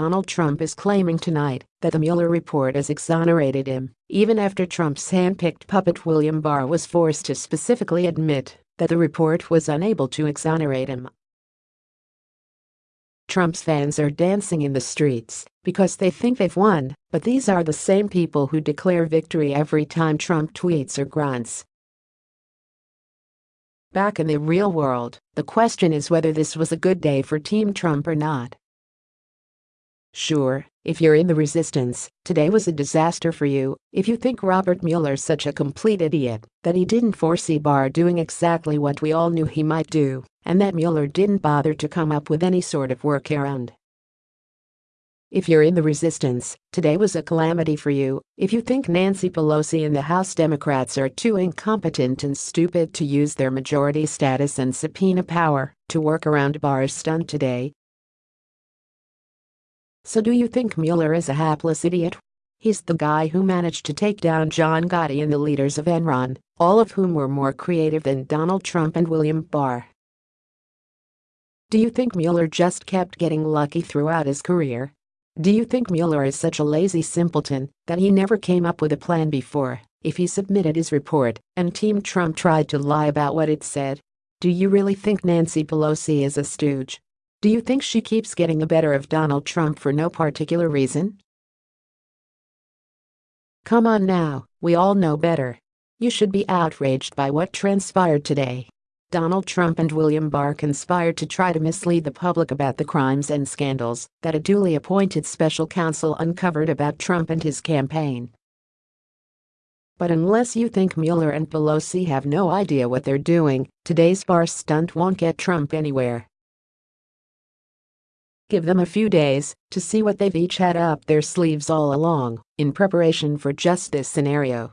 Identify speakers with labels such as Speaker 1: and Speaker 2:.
Speaker 1: Donald Trump is claiming tonight that the Mueller report has exonerated him, even after Trump's hand-picked puppet William Barr was forced to specifically admit that the report was unable to exonerate him. Trump's fans are dancing in the streets because they think they've won, but these are the same people who declare victory every time Trump tweets or grunts. Back in the real world, the question is whether this was a good day for Team Trump or not. Sure, if you're in the resistance, today was a disaster for you if you think Robert Mueller's such a complete idiot that he didn't foresee Barr doing exactly what we all knew he might do, and that Mueller didn't bother to come up with any sort of workaround. If you're in the resistance, today was a calamity for you if you think Nancy Pelosi and the House Democrats are too incompetent and stupid to use their majority status and subpoena power to work around Barr's stunt today so do you think Mueller is a hapless idiot? He's the guy who managed to take down John Gotti and the leaders of Enron, all of whom were more creative than Donald Trump and William Barr. Do you think Mueller just kept getting lucky throughout his career? Do you think Mueller is such a lazy simpleton that he never came up with a plan before if he submitted his report and Team Trump tried to lie about what it said? Do you really think Nancy Pelosi is a stooge? Do you think she keeps getting the better of Donald Trump for no particular reason? Come on now, we all know better. You should be outraged by what transpired today. Donald Trump and William Barr conspired to try to mislead the public about the crimes and scandals that a duly appointed special counsel uncovered about Trump and his campaign. But unless you think Mueller and Pelosi have no idea what they're doing, today's Barr stunt won't get Trump anywhere. Give them a few days to see what they've each had up their sleeves all along in preparation for just this scenario.